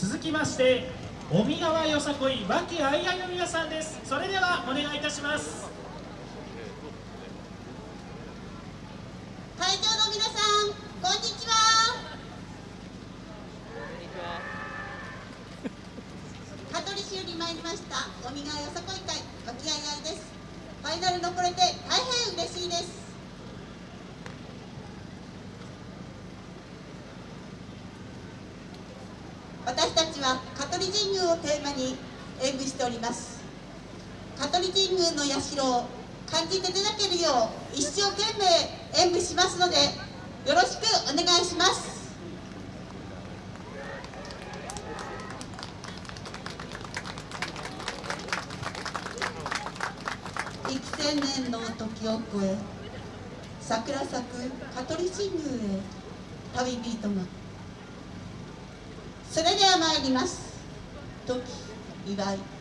続きまして尾身川よさこい和気あいあいの皆さんです。それではお願いいたします。会場の皆さんこんにちは。香取市より参りました尾身川よさこい会和気あいあいです。ファイナル残れて大変嬉しいです私たちは香取神宮をテーマに演舞しております。香取神宮の社を感じていただけるよう一生懸命演舞しますのでよろしくお願いします。幾千年の時を超え桜咲く香取神宮へ旅人がそれでは参ります。時祝い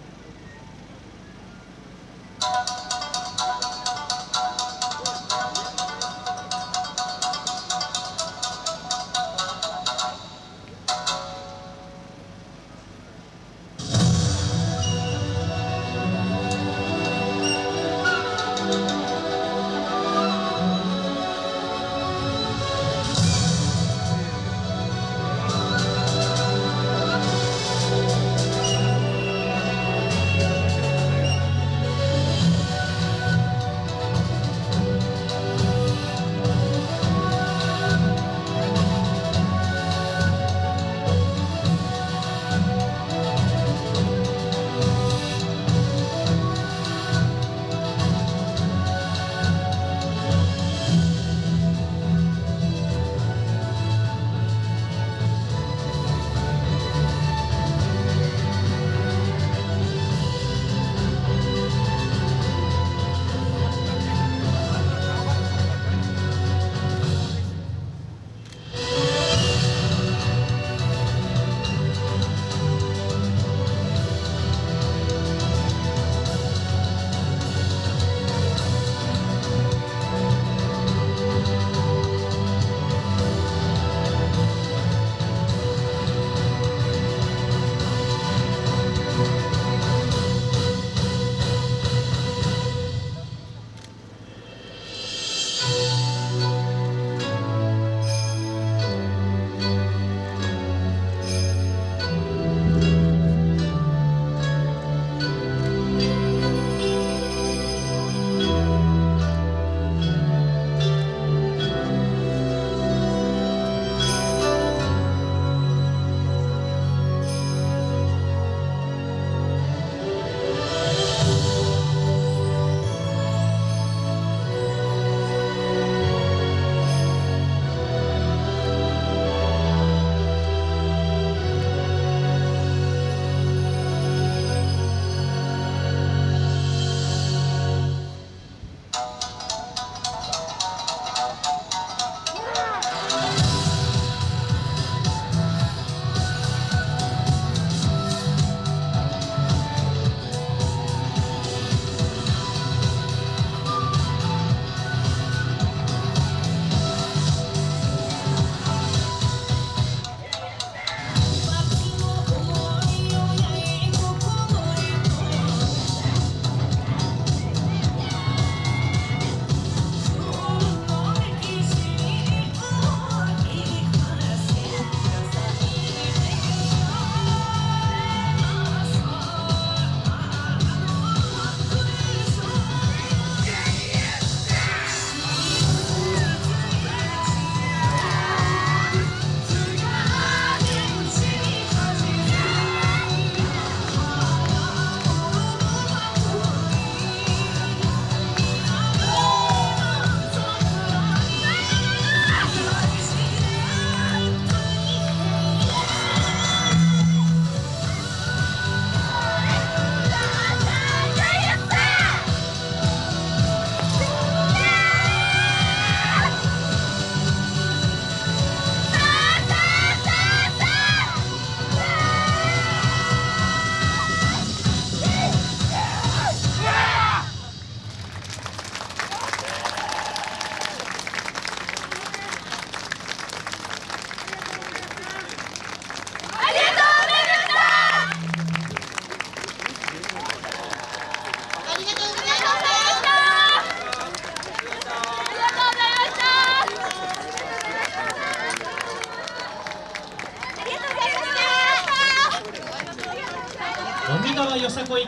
川よさこい